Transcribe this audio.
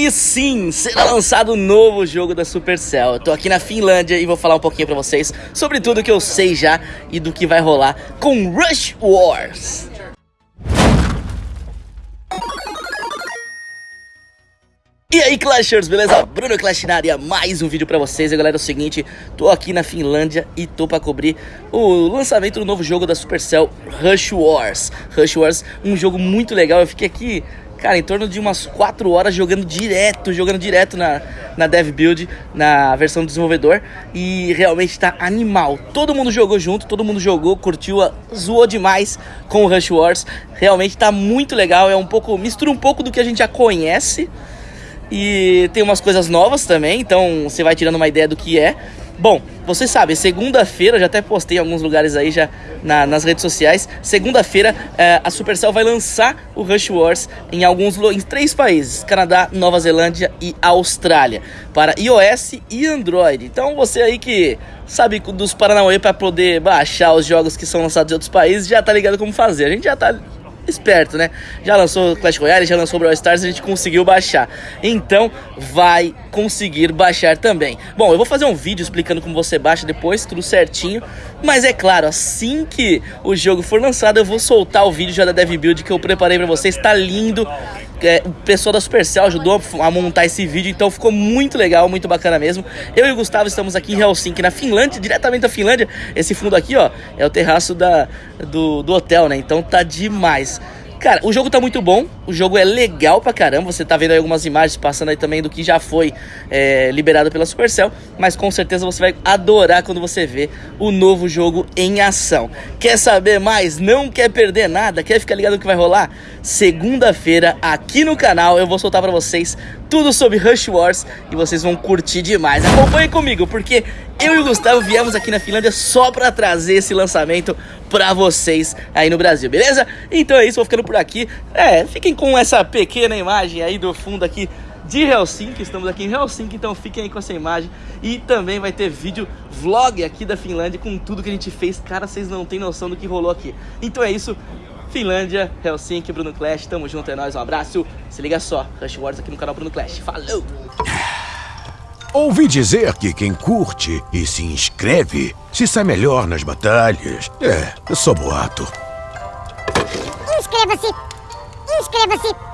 E sim, será lançado um novo jogo da Supercell. Eu tô aqui na Finlândia e vou falar um pouquinho pra vocês sobre tudo que eu sei já e do que vai rolar com Rush Wars. E aí Clashers, beleza? Bruno Clash na área, mais um vídeo pra vocês. E galera, é o seguinte, tô aqui na Finlândia e tô pra cobrir o lançamento do novo jogo da Supercell, Rush Wars. Rush Wars, um jogo muito legal, eu fiquei aqui, cara, em torno de umas 4 horas jogando direto, jogando direto na, na Dev Build, na versão do desenvolvedor. E realmente tá animal, todo mundo jogou junto, todo mundo jogou, curtiu, zoou demais com o Rush Wars. Realmente tá muito legal, é um pouco, mistura um pouco do que a gente já conhece e tem umas coisas novas também, então você vai tirando uma ideia do que é. Bom, vocês sabem, segunda-feira, já até postei em alguns lugares aí já na, nas redes sociais. Segunda-feira é, a Supercell vai lançar o Rush Wars em alguns em três países: Canadá, Nova Zelândia e Austrália, para iOS e Android. Então você aí que sabe dos Paranauê para poder baixar os jogos que são lançados em outros países, já tá ligado como fazer. A gente já tá esperto, né? Já lançou Clash Royale, já lançou Brawl Stars, a gente conseguiu baixar. Então, vai conseguir baixar também. Bom, eu vou fazer um vídeo explicando como você baixa depois, tudo certinho. Mas é claro, assim que o jogo for lançado, eu vou soltar o vídeo já da Dev Build que eu preparei pra vocês. Tá lindo. É, o pessoal da Supercell ajudou a montar esse vídeo, então ficou muito legal, muito bacana mesmo. Eu e o Gustavo estamos aqui em Helsinki, na Finlândia, diretamente da Finlândia. Esse fundo aqui, ó, é o terraço da, do, do hotel, né? Então tá demais. Cara, o jogo tá muito bom, o jogo é legal pra caramba, você tá vendo aí algumas imagens passando aí também do que já foi é, liberado pela Supercell, mas com certeza você vai adorar quando você vê o novo jogo em ação. Quer saber mais? Não quer perder nada? Quer ficar ligado no que vai rolar? Segunda-feira, aqui no canal, eu vou soltar pra vocês tudo sobre Rush Wars e vocês vão curtir demais. Acompanhe comigo, porque eu e o Gustavo viemos aqui na Finlândia só pra trazer esse lançamento pra vocês aí no Brasil, beleza? Então é isso, vou ficando por aqui. É, fiquem com essa pequena imagem aí do fundo aqui de Helsinki, estamos aqui em Helsinki, então fiquem aí com essa imagem e também vai ter vídeo vlog aqui da Finlândia com tudo que a gente fez, cara, vocês não têm noção do que rolou aqui. Então é isso, Finlândia, Helsinki, Bruno Clash, tamo junto, é nóis, um abraço, se liga só, Rush Wars aqui no canal Bruno Clash, falou! Ouvi dizer que quem curte e se inscreve se sai melhor nas batalhas. É, só boato. Inscreva-se! Inscreva-se!